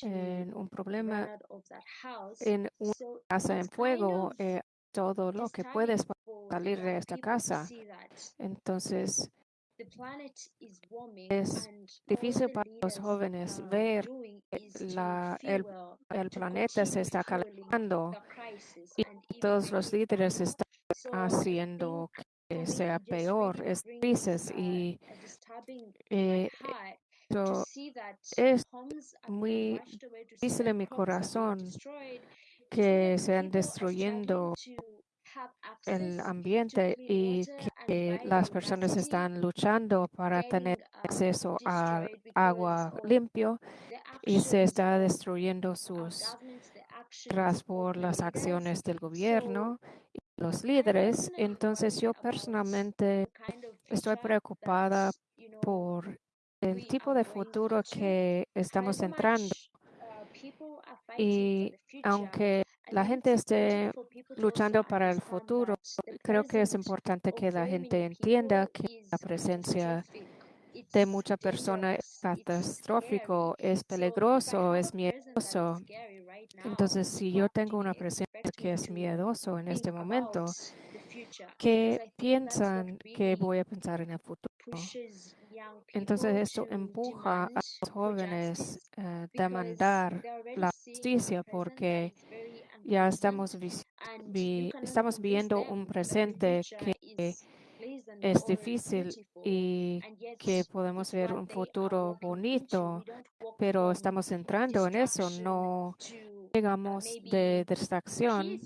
en un problema out of that house. en una casa en fuego, eh, todo lo que puedes para salir de esta casa. Entonces, es difícil para los jóvenes ver la, el, el planeta se está calentando y todos los líderes están haciendo que sea peor, es crisis y eh, es muy difícil en mi corazón que sean destruyendo el ambiente y que las personas están luchando para tener uh, acceso a destroyed because agua limpio y se está destruyendo sus tras por las acciones del gobierno los líderes. Entonces yo personalmente estoy preocupada por el tipo de futuro que estamos entrando y aunque la gente esté luchando para el futuro, creo que es importante que la gente entienda que la presencia. De mucha persona es catastrófico, es peligroso, es miedoso. Entonces, si yo tengo una presencia que es miedoso en este momento, what piensan que voy a pensar en el futuro? Entonces esto empuja a los jóvenes a demandar la justicia porque ya estamos, vi estamos viendo un presente que es difícil y que podemos ver un futuro bonito, pero estamos entrando en eso, no llegamos de distracción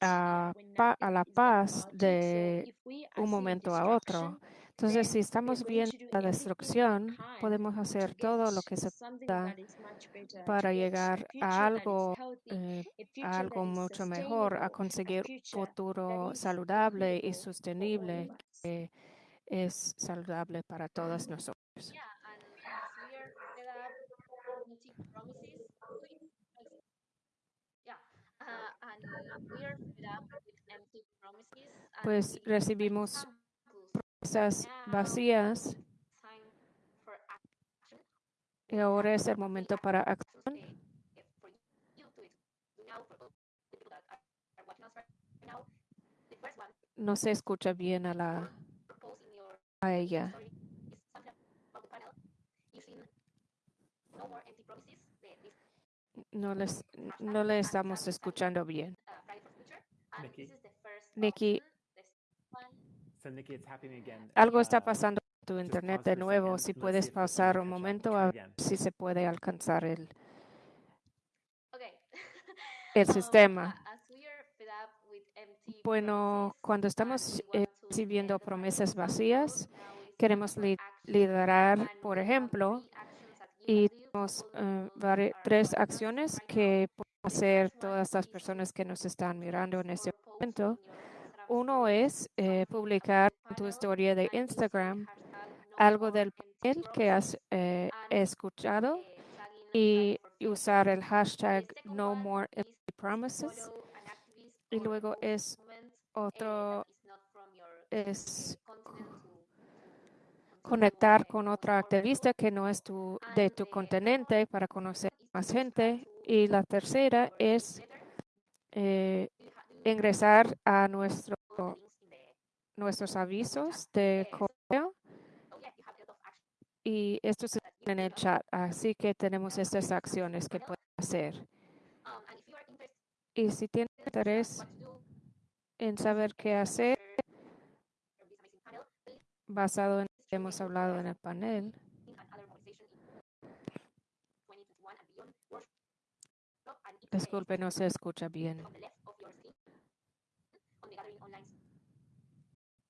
a, a la paz de un momento a otro. Entonces, si estamos viendo la destrucción, podemos hacer todo lo que se pueda para llegar a algo, eh, a algo mucho mejor, a conseguir un futuro saludable y sostenible que es saludable para todos nosotros. Pues recibimos promesas vacías y ahora es el momento para acción. No se escucha bien a la a ella. No les no le estamos escuchando bien. Nikki, algo está uh, pasando con tu internet de nuevo. Si puedes pasar un momento a ver si se puede alcanzar el, el sistema. Bueno, cuando and estamos eh, recibiendo end the promesas vacías, queremos liderar, por ejemplo, y tenemos eh, tres acciones que pueden hacer todas las personas que nos están mirando en este momento. Uno es eh, publicar tu historia de Instagram algo del panel que has eh, escuchado y usar el hashtag No More Empty Promises. Y luego es otro, es conectar con otra activista que no es tu, de tu continente para conocer más gente. Y la tercera es eh, ingresar a nuestro, nuestros avisos de correo y esto se that you en el chat. Así que tenemos estas acciones que pueden hacer. Y si tienes in interés en saber qué hacer basado en lo que hemos hablado en el panel, and other motivation in 2021 and beyond workshop and it, disculpe, no se escucha bien. on the left of your screen on the gathering online.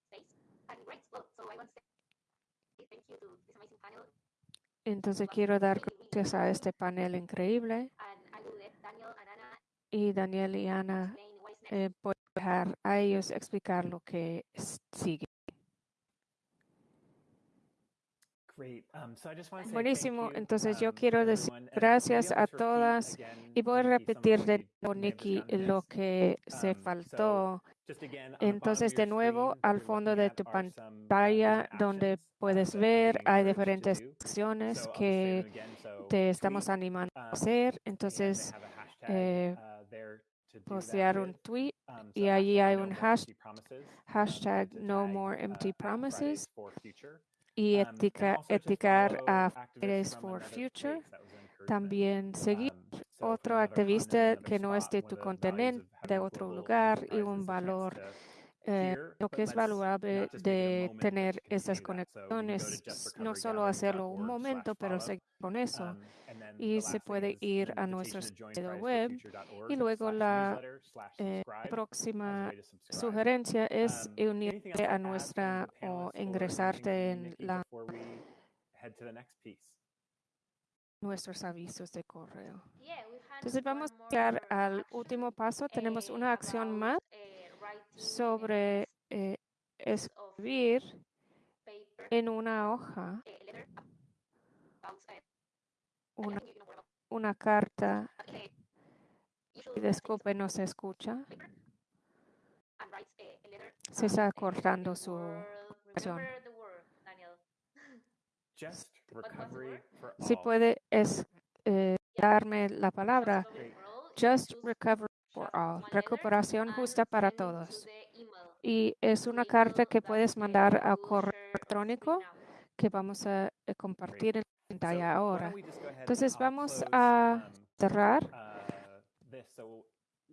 Space. And great, well, so I want to say thank you to this amazing panel. Entonces quiero dar gracias a este panel increíble. And I will let Daniel and Anna y Daniel y Ana eh, a dejar a ellos explicar lo que sigue. Um, Buenísimo. Entonces yo quiero decir gracias a todas. y voy a repetir de nuevo, Nikki, lo que se faltó. Entonces, de nuevo, al fondo de tu pantalla, donde puedes ver, hay diferentes acciones que te estamos animando a hacer. Entonces, eh, postear un tweet y allí hay un hashtag, hashtag No More Empty Promises y etica- eticar a Fridays for Future. También seguir otro activista que no es de tu continente, de otro lugar y un valor, eh, lo que es valuable de tener esas conexiones, no solo hacerlo un momento, pero seguir con eso. Y se puede ir a nuestro sitio web. Y luego la eh, próxima sugerencia es unirte a nuestra o ingresarte en la, nuestros avisos de correo. Entonces vamos a llegar al último paso. Tenemos eh, una acción más eh, sobre eh, escribir en una hoja una, una carta. Y disculpe, no se escucha. Se está cortando su world- conexión. Remember the word, Daniel. Si puede es, eh, darme la palabra. Just recovery for all. Recuperación justa para todos. y es una carta que puedes mandar a correo electrónico que vamos a eh, compartir en la pantalla ahora. Entonces vamos a um, cerrar.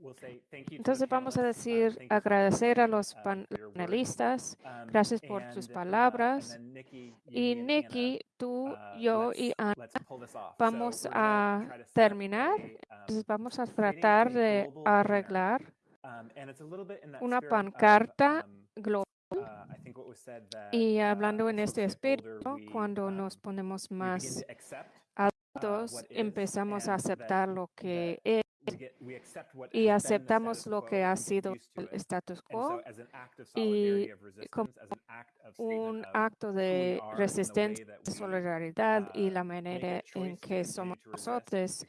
Uh, Entonces vamos a decir agradecer a los uh, panelistas, um, gracias por sus um, palabras. Y Nikki, tú, uh, yo y Ana vamos a terminar. Entonces vamos a tratar de arreglar una pancarta global. Uh, y uh, hablando en este espíritu, cuando um, nos ponemos más uh, adultos, empezamos a aceptar lo que es y aceptamos lo que ha sido el status quo y como un acto de resistencia, de solidaridad y la manera en que somos nosotros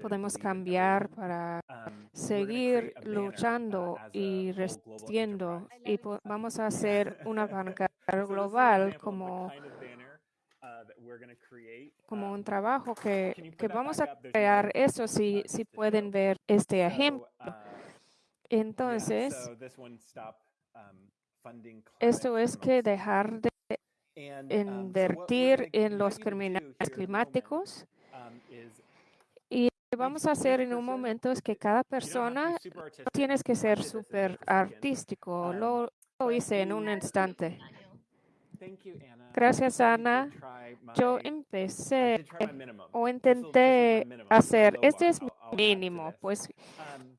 podemos cambiar para um, seguir luchando y resistiendo y vamos a hacer una banca global como como un trabajo que, que vamos a crear eso si, si pueden ver este ejemplo. Uh, Entonces, esto es que dejar de um, invertir en los criminales climáticos. um, y lo que vamos a hacer en un momento es que cada persona no tienes que ser súper artístico, um, lo, lo hice en un instante. Gracias, Ana. Yo empecé o intenté hacer, este es mi mínimo, pues, um,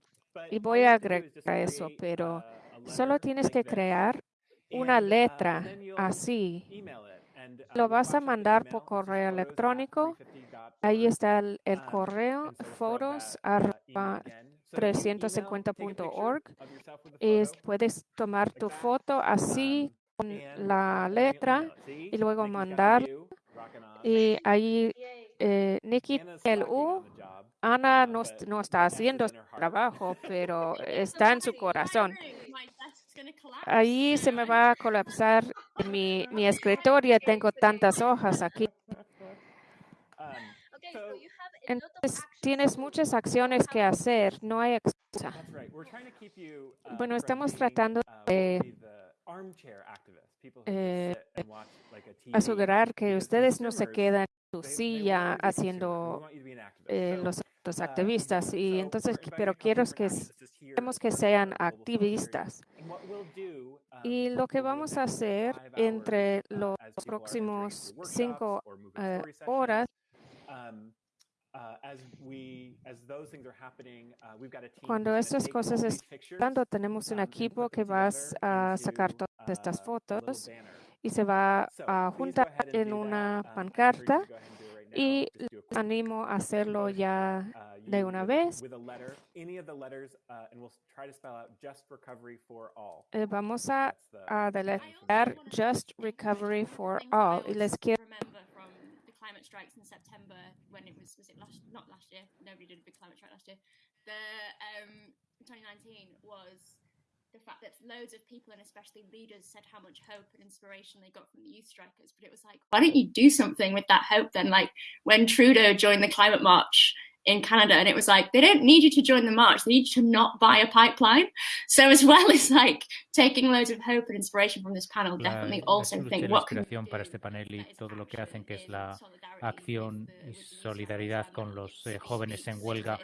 y voy a agregar eso, pero solo tienes que crear una uh, letra así. uh, Lo vas a mandar por correo electrónico. Ahí está el, um, correo, fotos uh, 350.org. Puedes tomar tu foto así la letra y luego mandar. Y ahí eh, Nikki el U, Ana no, no está haciendo su trabajo, pero está en su corazón. Ahí se me va a colapsar mi, mi escritorio. Tengo tantas hojas aquí. Entonces, tienes muchas acciones que hacer, no hay excusa. Bueno, estamos tratando de eh, asegurar que ustedes no se quedan en su silla haciendo eh, los, activistas. Y entonces pero quiero que queremos que sean activistas. Y lo que vamos a hacer entre los próximos cinco eh, horas cuando estas cosas están tenemos un um, equipo que va a sacar todas estas fotos y se va a juntar en una um, pancarta y les animo a hacerlo ya uh, de una vez. vamos a, a deletrear Just Recovery for All. Y les quiero climate strikes in September when it was was it last not last year nobody did a big climate strike last year. The um 2019 was the fact that loads of people and especially leaders said how much hope and inspiration they got from the youth strikers. But it was like why don't you do something with that hope then? Like when Trudeau joined the climate march in Canada, and it was like they don't need you to join the march; they need you to not buy a pipeline. So as well as like taking loads of hope and inspiration from this panel, definitely also think what can para este panel y todo lo que hacen que es la acción y solidaridad con los eh, jóvenes en huelga.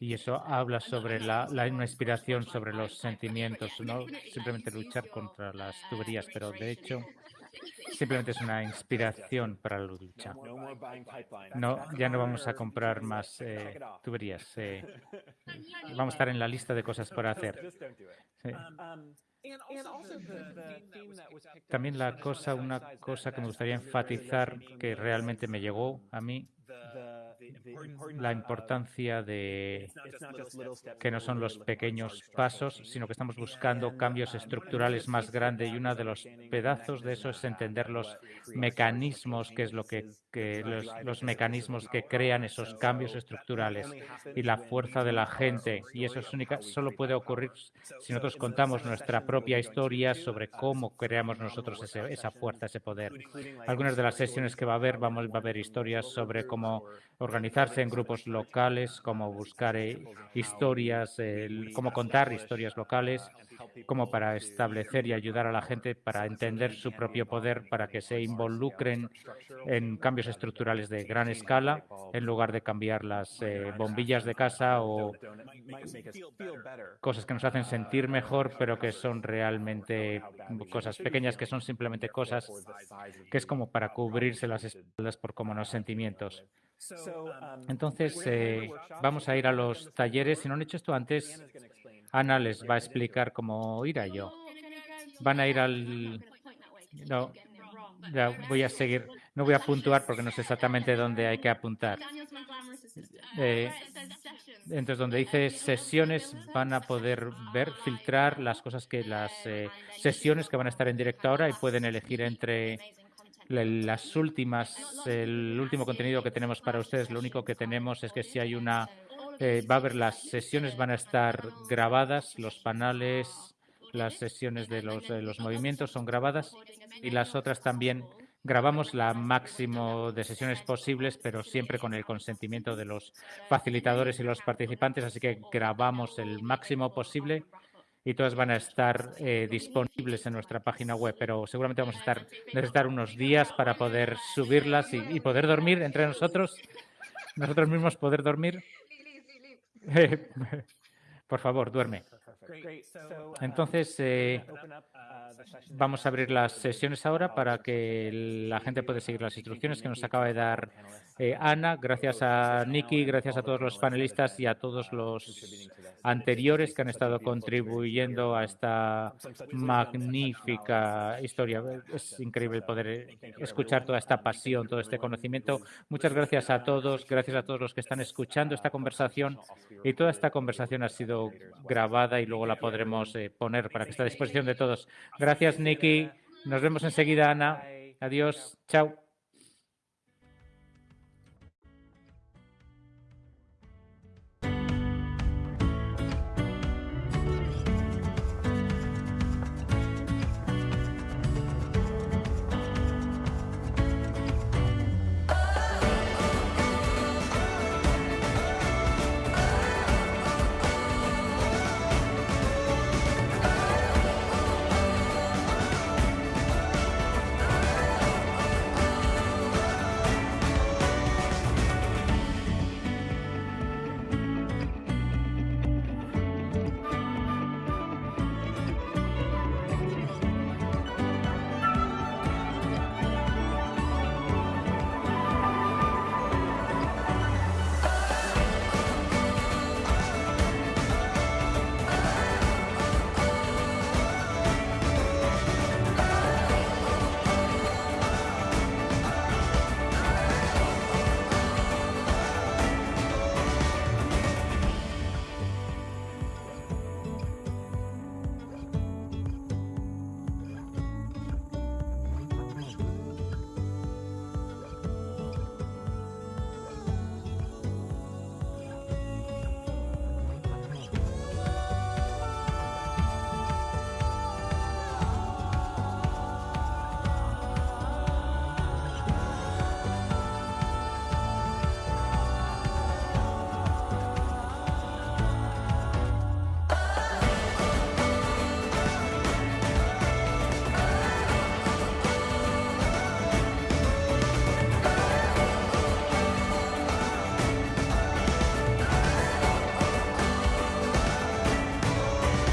y eso habla sobre la, la, una inspiración sobre los sentimientos, no simplemente luchar contra las tuberías, pero de hecho Simplemente es una inspiración para la lucha. No, ya no vamos a comprar más eh, tuberías. Eh, vamos a estar en la lista de cosas para hacer. También la cosa, una cosa que me gustaría enfatizar que realmente me llegó a mí la importancia de que no son los pequeños pasos, sino que estamos buscando cambios estructurales más grandes y uno de los pedazos de eso es entender los mecanismos, que es lo que, los, mecanismos que crean esos cambios estructurales y la fuerza de la gente. Y eso es única, solo puede ocurrir si nosotros contamos nuestra propia historia sobre cómo creamos nosotros esa fuerza, ese poder. Algunas de las sesiones que va a haber, vamos, va a haber historias sobre cómo organizarse en grupos locales, cómo buscar eh, historias, cómo contar historias locales como para establecer y ayudar a la gente para entender su propio poder, para que se involucren en cambios estructurales de gran escala, en lugar de cambiar las eh, bombillas de casa o cosas que nos hacen sentir mejor, pero que son realmente cosas pequeñas, que son simplemente cosas que es como para cubrirse las espaldas por como los sentimientos. Entonces, eh, vamos a ir a los talleres. Si no han hecho esto antes, Ana les va a explicar cómo ir a yo. Van a ir al... No, ya voy a seguir. No voy a puntuar porque no sé exactamente dónde hay que apuntar. Eh, entonces, donde dice sesiones, van a poder ver, filtrar las cosas que las eh, sesiones que van a estar en directo ahora y pueden elegir entre las últimas, el último contenido que tenemos para ustedes. Lo único que tenemos es que si hay una, eh, va a haber las sesiones van a estar grabadas, los panales, las sesiones de los, de los movimientos son grabadas y las otras también grabamos la máximo de sesiones posibles, pero siempre con el consentimiento de los facilitadores y los participantes, así que grabamos el máximo posible y todas van a estar eh, disponibles en nuestra página web, pero seguramente vamos a estar, necesitar unos días para poder subirlas y, poder dormir entre nosotros, nosotros mismos poder dormir. Por favor, duerme. Entonces, eh, vamos a abrir las sesiones ahora para que la gente pueda seguir las instrucciones que nos acaba de dar eh, Ana. Gracias a Nikki, gracias a todos los panelistas y a todos los anteriores que han estado contribuyendo a esta magnífica historia. Es increíble poder escuchar toda esta pasión, todo este conocimiento. Muchas gracias a todos, gracias a todos los que están escuchando esta conversación. Y toda esta conversación ha sido grabada y luego la podremos eh, poner para que esté a disposición de todos. Gracias, Nicky. Nos vemos enseguida, Ana. Adiós. Chao.